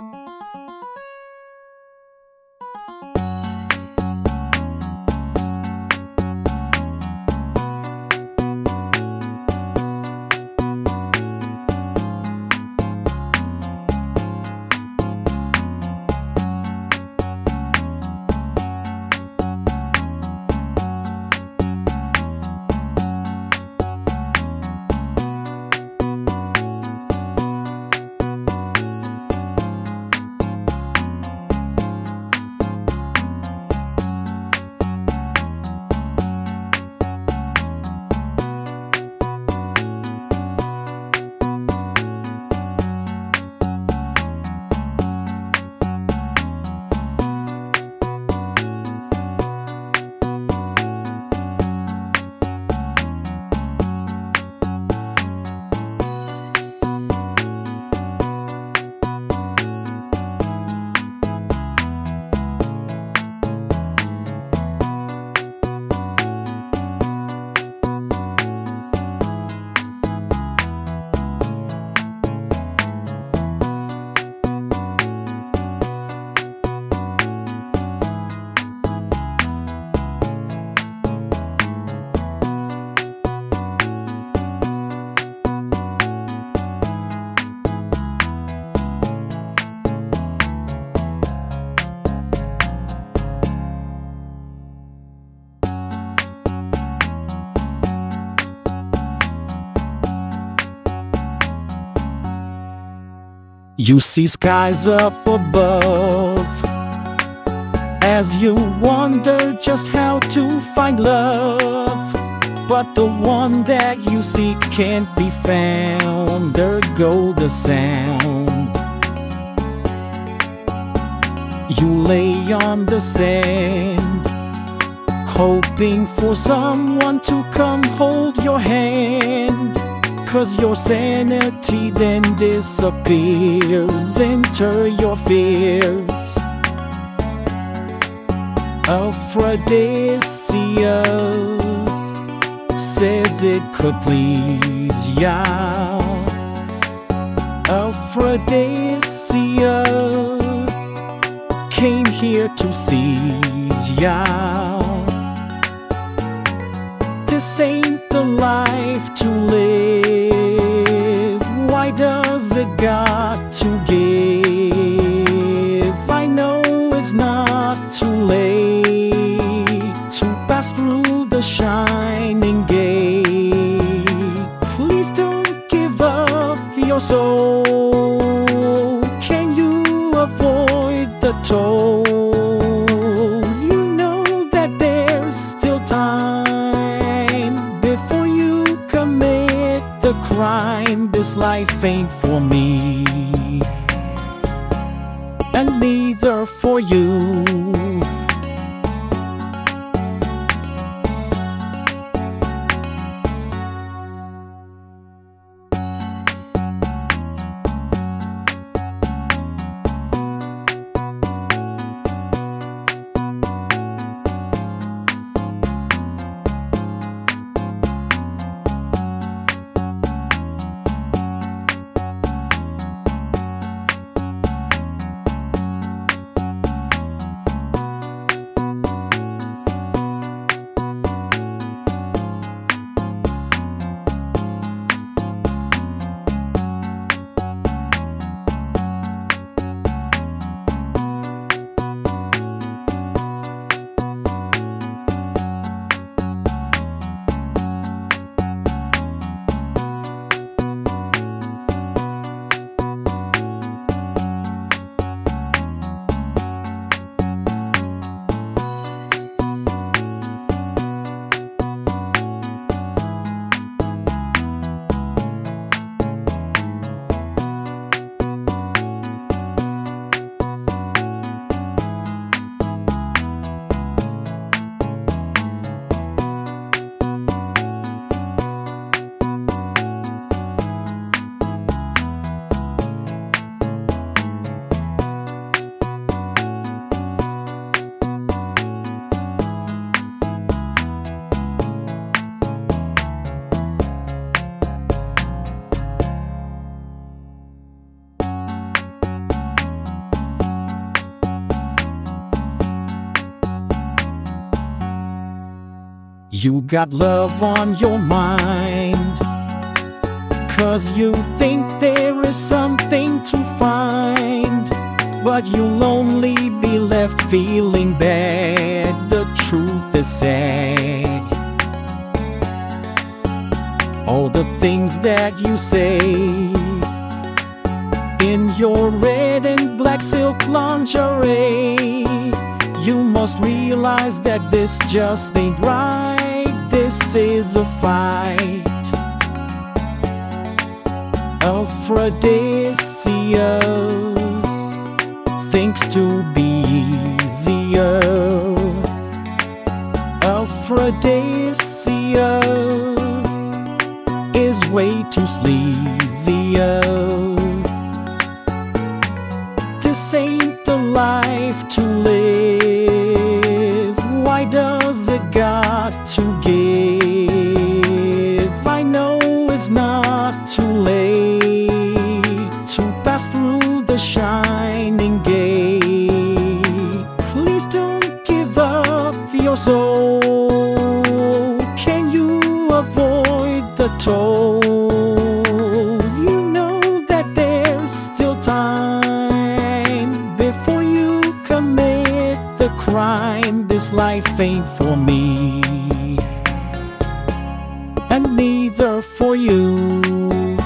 Música You see skies up above as you wonder just how to find love. But the one that you seek can't be found. There go the sound. You lay on the sand, hoping for someone to come hold your hand. Cause your sanity then disappears. Enter your fears. Aphrodisia says it could please ya. Aphrodisia came here to seize ya. This ain't the life to live. It's not too late to pass through the shining gate. Please don't give up your soul. Can you avoid the toll? You know that there's still time before you commit the crime. This life ain't for me, and neither for you. You got love on your mind. Cause you think there is something to find. But you'll only be left feeling bad. The truth is sad. All the things that you say in your red and black silk lingerie. You must realize that this just ain't right. This is a fight. Aphrodisia thinks to be easier. Aphrodisia is way too sleazy This ain't the life to live. The shining gate. Please don't give up your soul. Can you avoid the toll? You know that there's still time before you commit the crime. This life ain't for me, and neither for you.